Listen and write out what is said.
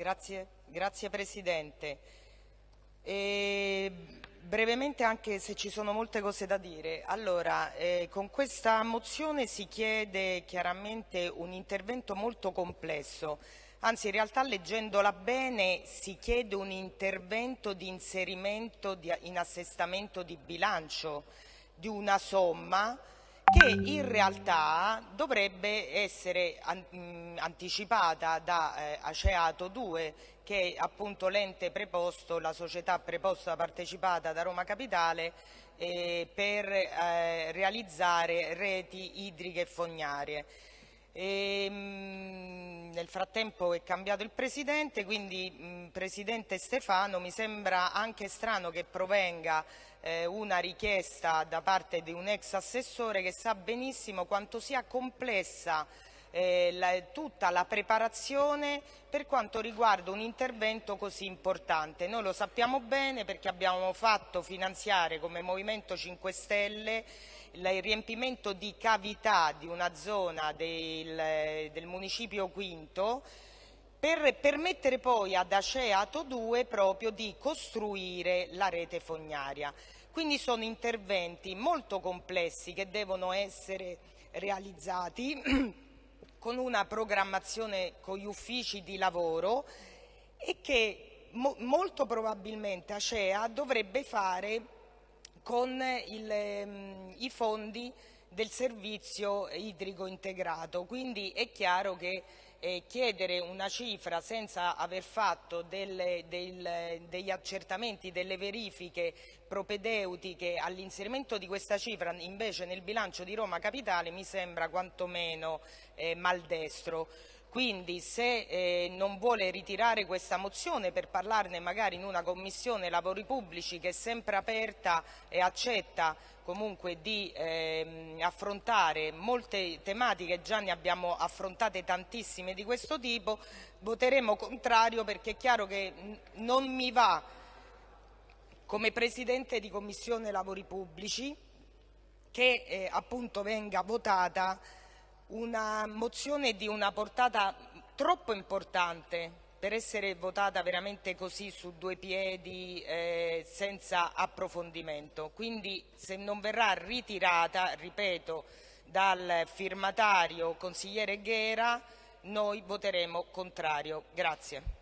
Grazie, grazie Presidente. E brevemente anche se ci sono molte cose da dire. Allora, eh, con questa mozione si chiede chiaramente un intervento molto complesso, anzi in realtà leggendola bene si chiede un intervento di inserimento di, in assestamento di bilancio di una somma che in realtà dovrebbe essere anticipata da eh, Aceato 2 che è appunto l'ente preposto, la società preposta partecipata da Roma Capitale eh, per eh, realizzare reti idriche e fognarie. E, mh, nel frattempo è cambiato il Presidente, quindi mh, Presidente Stefano mi sembra anche strano che provenga eh, una richiesta da parte di un ex assessore che sa benissimo quanto sia complessa eh, la, tutta la preparazione per quanto riguarda un intervento così importante. Noi lo sappiamo bene perché abbiamo fatto finanziare come Movimento 5 Stelle il riempimento di cavità di una zona del, del municipio Quinto per permettere poi ad Aceato 2 proprio di costruire la rete fognaria. Quindi sono interventi molto complessi che devono essere realizzati con una programmazione con gli uffici di lavoro e che mo molto probabilmente Acea dovrebbe fare con il, ehm, i fondi del servizio idrico integrato. Quindi è chiaro che eh, chiedere una cifra senza aver fatto delle, del, degli accertamenti, delle verifiche propedeutiche all'inserimento di questa cifra invece nel bilancio di Roma Capitale mi sembra quantomeno eh, maldestro. Quindi se eh, non vuole ritirare questa mozione per parlarne magari in una commissione lavori pubblici che è sempre aperta e accetta comunque di eh, affrontare molte tematiche, già ne abbiamo affrontate tantissime di questo tipo, voteremo contrario perché è chiaro che non mi va come Presidente di Commissione Lavori Pubblici che eh, appunto venga votata una mozione di una portata troppo importante per essere votata veramente così su due piedi eh, senza approfondimento. Quindi se non verrà ritirata, ripeto, dal firmatario consigliere Ghera, noi voteremo contrario. Grazie.